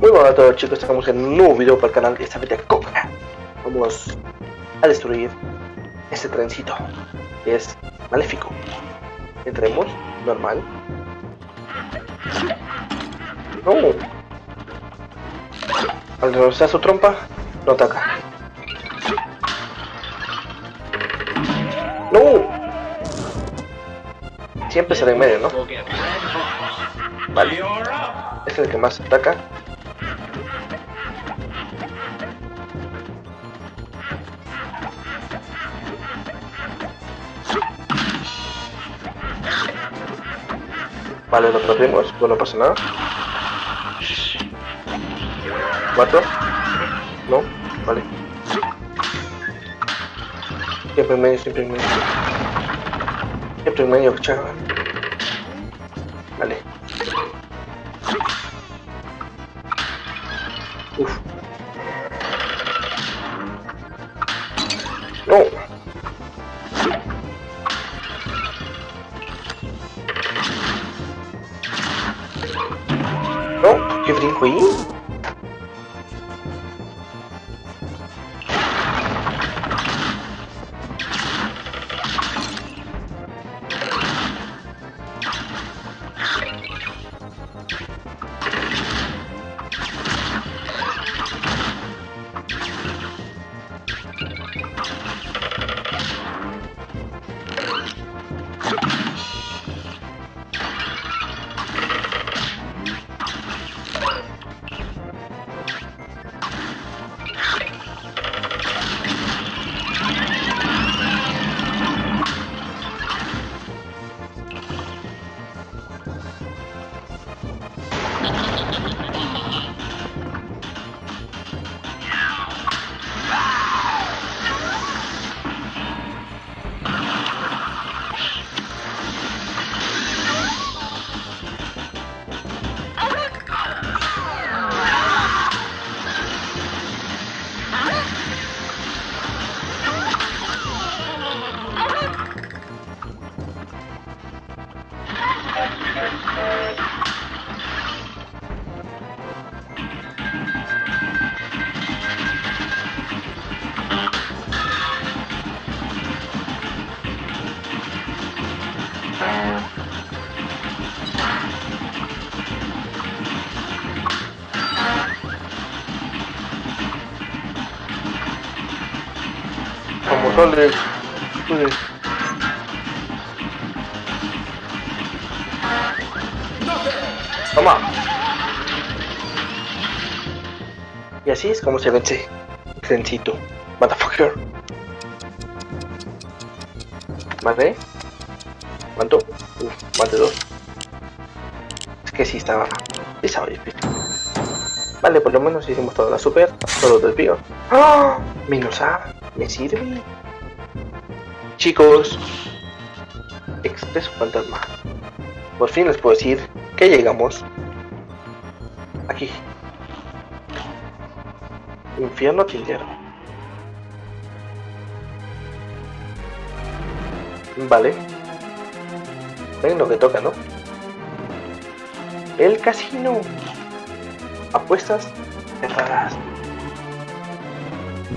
Muy buenas a todos chicos, estamos en un nuevo video para el canal, esta vez de Coca. Vamos a destruir este trencito, que es maléfico. Entremos, normal. No. Al rozar su trompa, no ataca. No. Siempre será en medio, ¿no? Vale. Este es el que más ataca. Vale, lo perdimos, pues no pasa nada. ¿Cuatro? No, vale. Siempre en medio, siempre en medio. Siempre en medio, chaval. Vale. Uf. No, Como sale. Pues, Toma. Y así es como se vence el trencito. Motherfucker. Vale. ¿Cuánto? Uf, más de dos. Es que sí estaba. Sí. Vale, por lo menos hicimos toda la super. Todo los desvíos. ¡Ah! Menos A. ¿Me sirve? Chicos. Expreso fantasma. Por fin les puedo decir que llegamos. Aquí. Infierno tintero. Vale. Ven lo que toca, ¿no? El casino. Apuestas.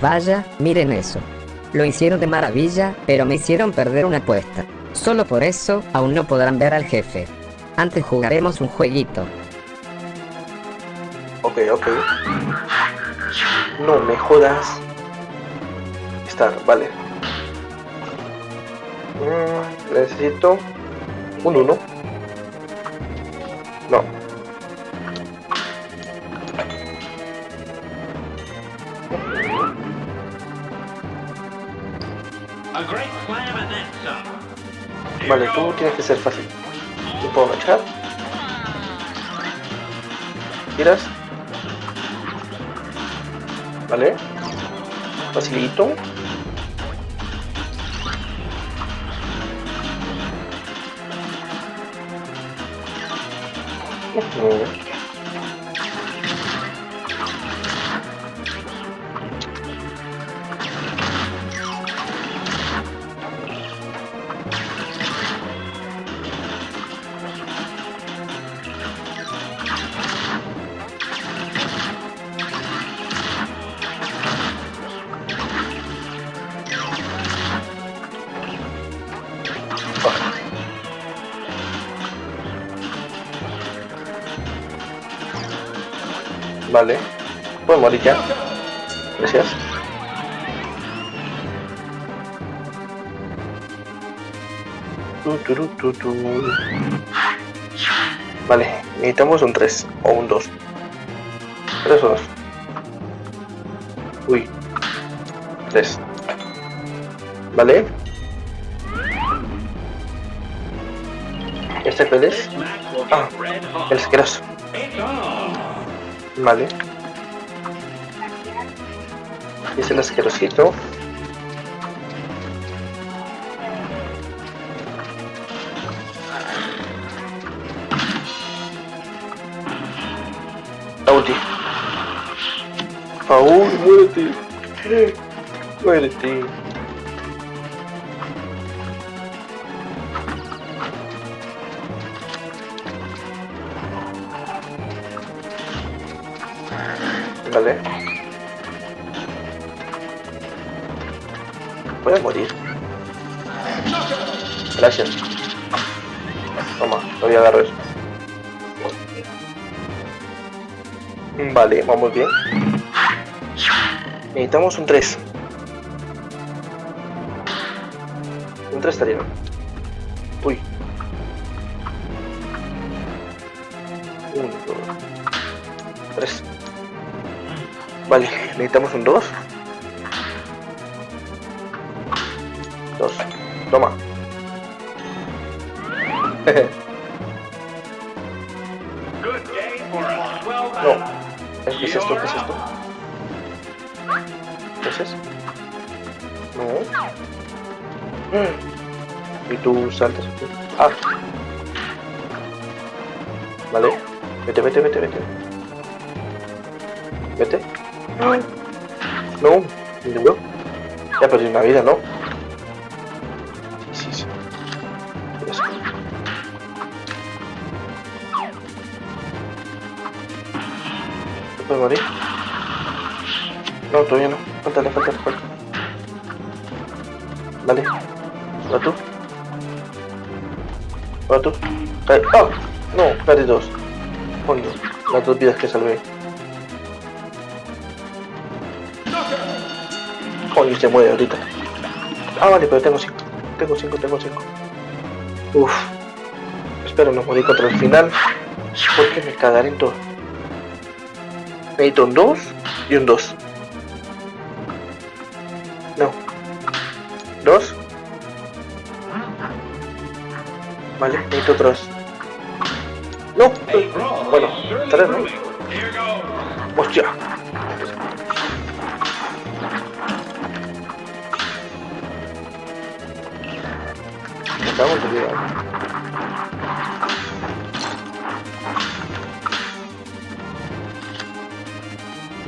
Vaya, miren eso. Lo hicieron de maravilla, pero me hicieron perder una apuesta. Solo por eso, aún no podrán ver al jefe. Antes jugaremos un jueguito. Ok, ok. No me jodas. Estar, vale. Mm, necesito un 1. No. Vale, tú tienes que ser fácil. Te puedo agachar. Tiras. Vale. Facilito. 嗯 Vale. Puedo morir ya. Gracias. Vale, necesitamos un 3 o un 2. 3 o 2. Uy. 3. Vale. ¿Este cuál Ah, el asqueroso. Vale. Es el asquerosito. La. Paul, muérete. Muérete. Voy a morir. Gracias. Toma, lo voy a agarrar. Vale, vamos bien. Necesitamos un 3. Un 3 estaría. Uy. 1, 2, 3. Vale, necesitamos un 2. 2. Toma. No. ¿Qué es esto? ¿Qué es esto? ¿Qué es eso? No. ¿Y tú saltas? Ah. Vale. Vete, vete, vete, vete. Vete. No. ¿Y yo? Ya perdí una vida, ¿no? ¿Te puedes morir? No, todavía no. Faltale, faltale, faltale. Dale. Va tú. Va tú. Cae. ¡Ah! No, perdí dos. Coño, las dos vidas que salvé. Coño, se muere ahorita. Ah, vale, pero tengo cinco. Tengo cinco, tengo cinco. Uf. Espero no morir contra el final. Porque me cagaré en todo. Necesito un 2 y un 2. No. 2. Vale, necesito otros. No. Bueno, surely tres, ¿no? Hostia. Me acabo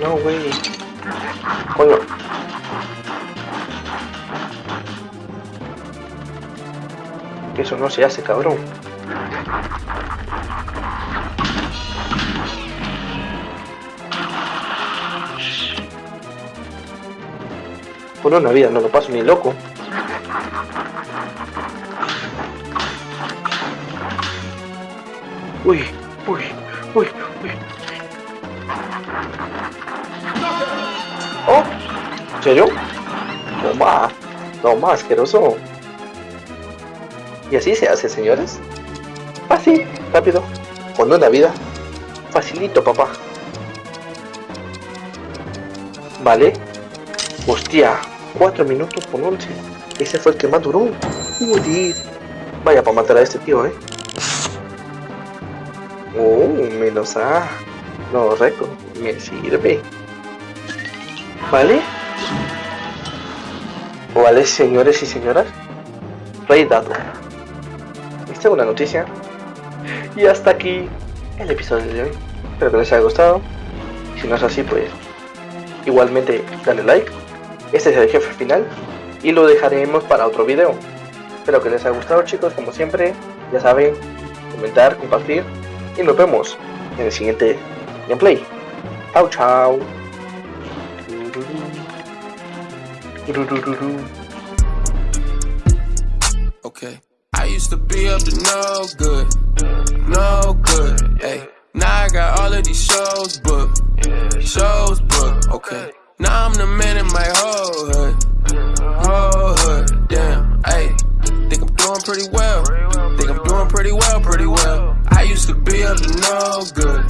No, güey. Coño. Eso no se hace, cabrón. Por una vida no lo paso ni loco. Uy, uy, uy, uy. Serio? Toma, toma, asqueroso. Y así se hace, señores. Fácil, rápido, con una vida. Facilito, papá. Vale. Hostia, 4 minutos con 11. Ese fue el que más duró. Joder. Vaya para matar a este tío, eh. Oh, menos A. No, récord. Me sirve. ¿Vale? Vale, señores y señoras. Rey dado. Esta es una noticia. Y hasta aquí el episodio de hoy. Espero que les haya gustado. Si no es así, pues igualmente dale like. Este es el jefe final y lo dejaremos para otro video. Espero que les haya gustado chicos, como siempre. Ya saben, comentar, compartir y nos vemos en el siguiente gameplay. Chao, chao. Okay. I used to be up to no good, no good. Hey, now I got all of these shows booked. Shows booked, okay. Now I'm the man in my whole hood. Whole hood, damn, ayy. Think I'm doing pretty well. Think I'm doing pretty well, pretty well. I used to be up to no good.